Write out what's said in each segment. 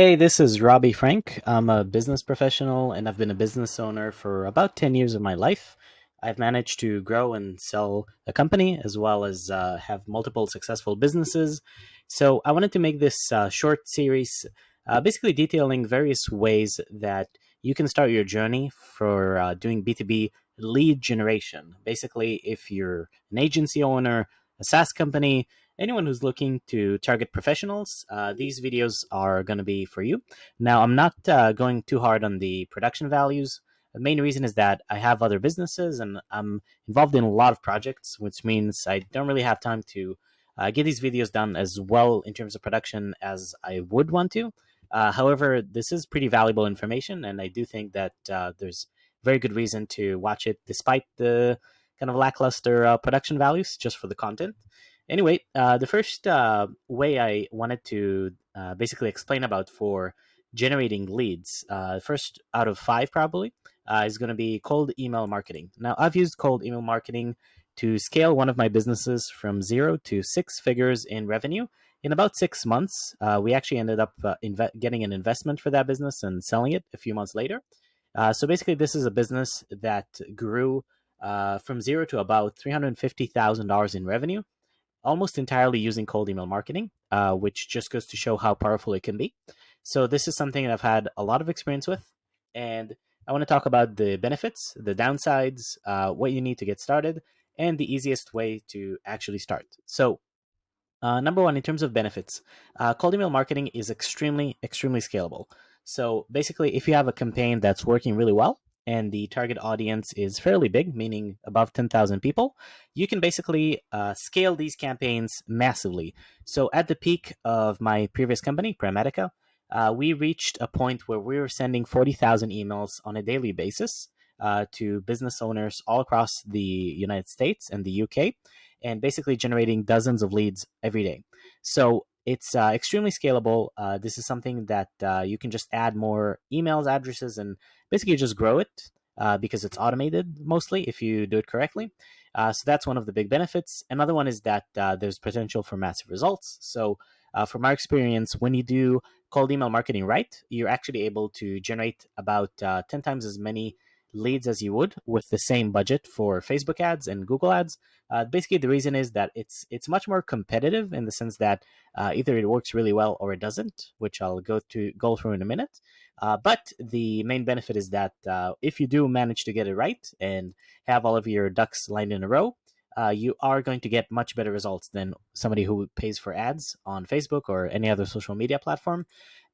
Hey, this is Robbie Frank. I'm a business professional and I've been a business owner for about 10 years of my life. I've managed to grow and sell a company as well as uh, have multiple successful businesses. So I wanted to make this uh, short series uh, basically detailing various ways that you can start your journey for uh, doing B2B lead generation. Basically, if you're an agency owner, a SaaS company, anyone who's looking to target professionals, uh, these videos are going to be for you. Now, I'm not uh, going too hard on the production values. The main reason is that I have other businesses and I'm involved in a lot of projects, which means I don't really have time to uh, get these videos done as well in terms of production as I would want to. Uh, however, this is pretty valuable information, and I do think that uh, there's very good reason to watch it despite the kind of lackluster uh, production values just for the content. Anyway, uh, the first uh, way I wanted to uh, basically explain about for generating leads, uh, first out of five probably, uh, is going to be cold email marketing. Now, I've used cold email marketing to scale one of my businesses from zero to six figures in revenue in about six months. Uh, we actually ended up getting an investment for that business and selling it a few months later. so basically, this is a business that grew from zero to about $350,000 in revenue almost entirely using cold email marketing, uh, which just goes to show how powerful it can be. So this is something that I've had a lot of experience with, and I want to talk about the benefits, the downsides, uh, what you need to get started, and the easiest way to actually start. So uh, number one, in terms of benefits, uh, cold email marketing is extremely, extremely scalable. So basically, if you have a campaign that's working really well, and the target audience is fairly big, meaning above 10,000 people, you can basically uh, scale these campaigns massively. So at the peak of my previous company, Premedica, uh, we reached a point where we were sending 40,000 emails on a daily basis uh, to business owners all across the United States and the UK, and basically generating dozens of leads every day. So it's uh, extremely scalable. Uh, this is something that uh, you can just add more emails, addresses, and basically just grow it uh, because it's automated mostly if you do it correctly. Uh, so that's one of the big benefits. Another one is that uh, there's potential for massive results. So from our experience, when you do cold email marketing right, you're actually able to generate about 10 times as many leads as you would with the same budget for Facebook ads and Google ads. Uh, basically, the reason is that it's it's much more competitive in the sense that uh, either it works really well or it doesn't, which I'll go to go through in a minute. Uh, but the main benefit is that uh, if you do manage to get it right and have all of your ducks lined in a row, uh, you are going to get much better results than somebody who pays for ads on Facebook or any other social media platform.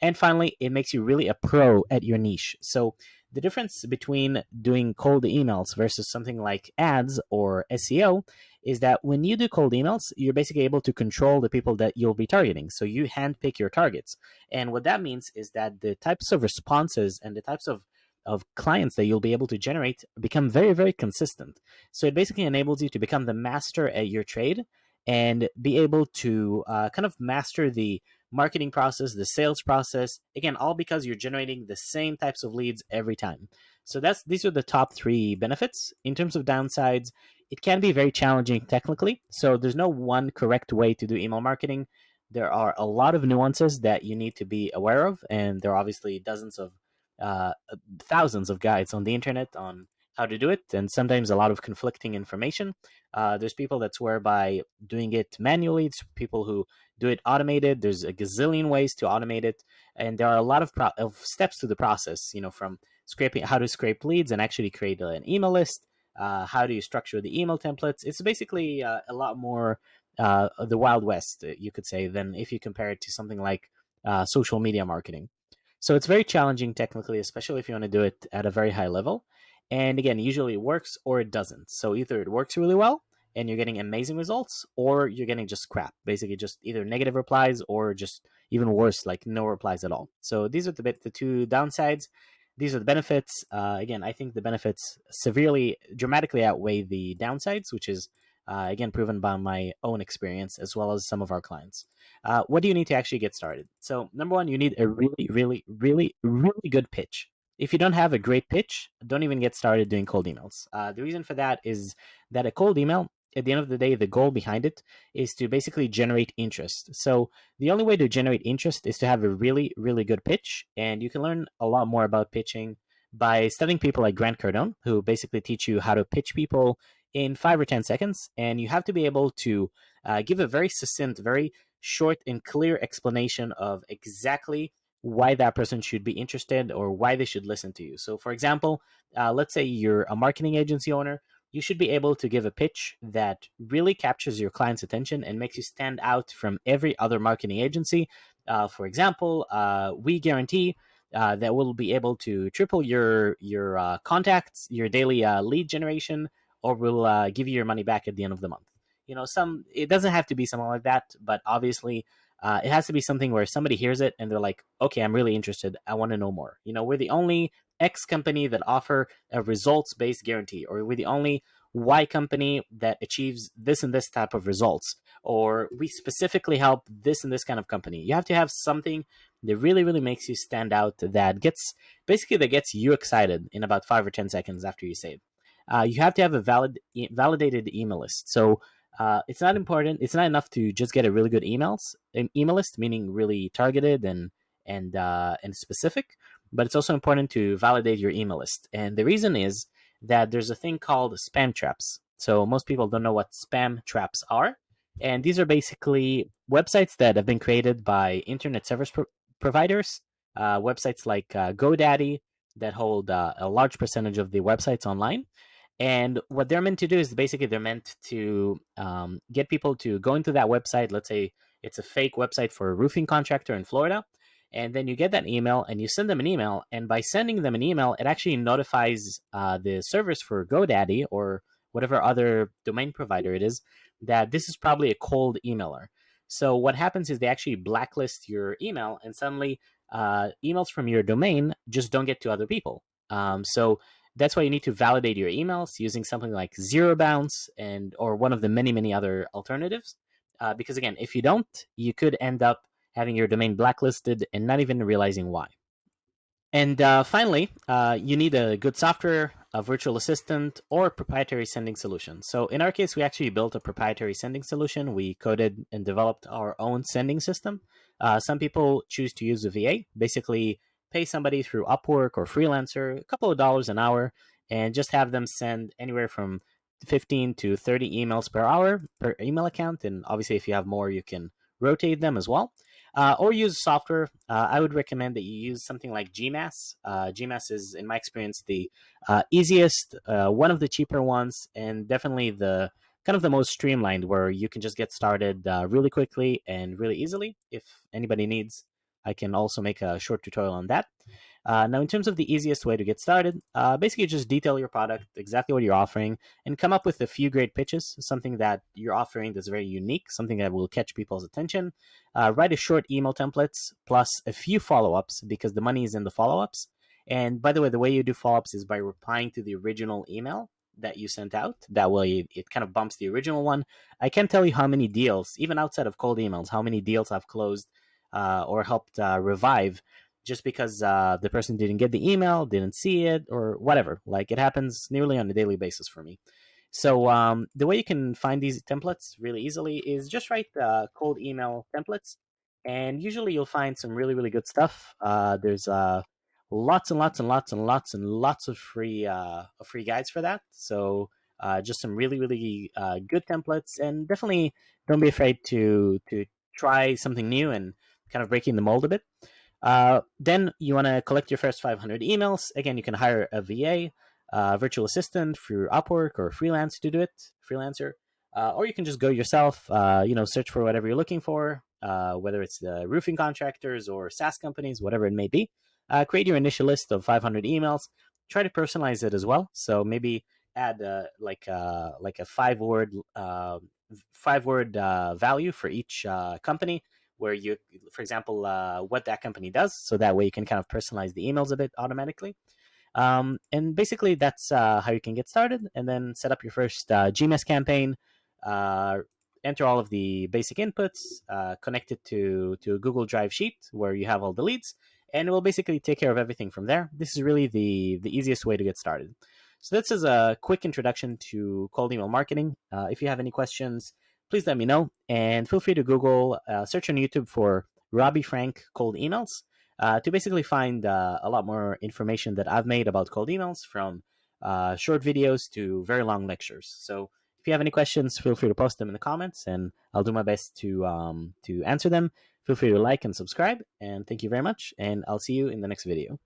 And finally, it makes you really a pro at your niche. So the difference between doing cold emails versus something like ads or SEO is that when you do cold emails, you're basically able to control the people that you'll be targeting. So you handpick your targets. And what that means is that the types of responses and the types of of clients that you'll be able to generate become very, very consistent. So it basically enables you to become the master at your trade and be able to uh, kind of master the marketing process, the sales process. Again, all because you're generating the same types of leads every time. So that's these are the top three benefits. In terms of downsides, it can be very challenging technically. So there's no one correct way to do email marketing. There are a lot of nuances that you need to be aware of, and there are obviously dozens of uh, thousands of guides on the internet on how to do it, and sometimes a lot of conflicting information. Uh, there's people that swear by doing it manually. It's people who do it automated. There's a gazillion ways to automate it, and there are a lot of, of steps to the process. You know, from scraping how to scrape leads and actually create an email list. Uh, how do you structure the email templates? It's basically uh, a lot more uh, the wild west, uh, you could say, than if you compare it to something like uh, social media marketing. So it's very challenging technically, especially if you want to do it at a very high level. And again, usually it works or it doesn't. So either it works really well and you're getting amazing results, or you're getting just crap. Basically, just either negative replies or just even worse, like no replies at all. So these are the the two downsides. These are the benefits. Uh, again, I think the benefits severely, dramatically outweigh the downsides, which is uh, again proven by my own experience as well as some of our clients. Uh, what do you need to actually get started? So number one, you need a really, really, really, really good pitch if you don't have a great pitch, don't even get started doing cold emails. Uh, the reason for that is that a cold email at the end of the day, the goal behind it is to basically generate interest. So the only way to generate interest is to have a really, really good pitch. And you can learn a lot more about pitching by studying people like Grant Cardone, who basically teach you how to pitch people in five or 10 seconds. And you have to be able to uh, give a very succinct, very short and clear explanation of exactly why that person should be interested or why they should listen to you. So, for example, uh, let's say you're a marketing agency owner, you should be able to give a pitch that really captures your client's attention and makes you stand out from every other marketing agency. Uh, for example, uh, we guarantee uh, that we'll be able to triple your your uh, contacts, your daily uh, lead generation, or we'll give you your money back at the end of the month. You know, some it doesn't have to be something like that, but obviously uh, it has to be something where somebody hears it and they're like, okay, I'm really interested. I want to know more. You know, we're the only X company that offer a results based guarantee, or we're the only Y company that achieves this and this type of results, or we specifically help this and this kind of company. You have to have something that really, really makes you stand out that gets basically that gets you excited in about five or 10 seconds after you say it. Uh, you have to have a valid, validated email list. So uh, it's not important. It's not enough to just get a really good emails email list, meaning really targeted and and uh, and specific. But it's also important to validate your email list. And the reason is that there's a thing called spam traps. So most people don't know what spam traps are, and these are basically websites that have been created by internet service pro providers, uh, websites like uh, GoDaddy that hold uh, a large percentage of the websites online. And what they're meant to do is basically they're meant to um, get people to go into that website. Let's say it's a fake website for a roofing contractor in Florida. And then you get that email and you send them an email. And by sending them an email, it actually notifies uh, the servers for GoDaddy or whatever other domain provider it is that this is probably a cold emailer. So what happens is they actually blacklist your email and suddenly uh, emails from your domain just don't get to other people. Um, so that's why you need to validate your emails using something like zero bounce and or one of the many many other alternatives. Uh, because again, if you don't, you could end up having your domain blacklisted and not even realizing why. And uh, finally, uh, you need a good software, a virtual assistant, or proprietary sending solution. So in our case, we actually built a proprietary sending solution. We coded and developed our own sending system. Uh, some people choose to use a VA, basically pay somebody through Upwork or Freelancer a couple of dollars an hour and just have them send anywhere from 15 to 30 emails per hour per email account. And obviously, if you have more, you can rotate them as well. Uh, or use software. Uh, I would recommend that you use something like GMass. Uh, GMass is, in my experience, the uh, easiest, uh, one of the cheaper ones, and definitely the kind of the most streamlined, where you can just get started uh, really quickly and really easily. If anybody needs I can also make a short tutorial on that. Uh, now, in terms of the easiest way to get started, uh, basically just detail your product, exactly what you're offering, and come up with a few great pitches, something that you're offering that's very unique, something that will catch people's attention. Uh, write a short email templates plus a few follow-ups because the money is in the follow-ups. And by the way, the way you do follow-ups is by replying to the original email that you sent out. That way, it kind of bumps the original one. I can't tell you how many deals, even outside of cold emails, how many deals I've closed uh, or helped uh, revive just because uh, the person didn't get the email, didn't see it, or whatever. Like it happens nearly on a daily basis for me. So um, the way you can find these templates really easily is just write cold email templates, and usually you'll find some really really good stuff. Uh, there's uh, lots and lots and lots and lots and lots of free uh, free guides for that. So uh, just some really really uh, good templates, and definitely don't be afraid to to try something new and kind of breaking the mold a bit. Uh, then you want to collect your first 500 emails. Again, you can hire a VA, a virtual assistant through Upwork or freelance to do it, freelancer, uh, or you can just go yourself. Uh, you know, search for whatever you're looking for, uh, whether it's the roofing contractors or SaaS companies, whatever it may be. Uh, create your initial list of 500 emails. Try to personalize it as well. So maybe add uh, like like a five word five word value for each company where you, for example, uh, what that company does. So that way you can kind of personalize the emails a bit automatically. Um, and basically that's uh, how you can get started and then set up your first uh, GMass campaign, uh, enter all of the basic inputs, uh, connect it to, to a Google Drive sheet where you have all the leads, and it will basically take care of everything from there. This is really the, the easiest way to get started. So this is a quick introduction to cold email marketing. Uh, if you have any questions, please let me know. And feel free to Google, uh, search on YouTube for Robbie Frank cold emails uh, to basically find uh, a lot more information that I've made about cold emails from uh, short videos to very long lectures. So if you have any questions, feel free to post them in the comments and I'll do my best to, um, to answer them. Feel free to like and subscribe and thank you very much. And I'll see you in the next video.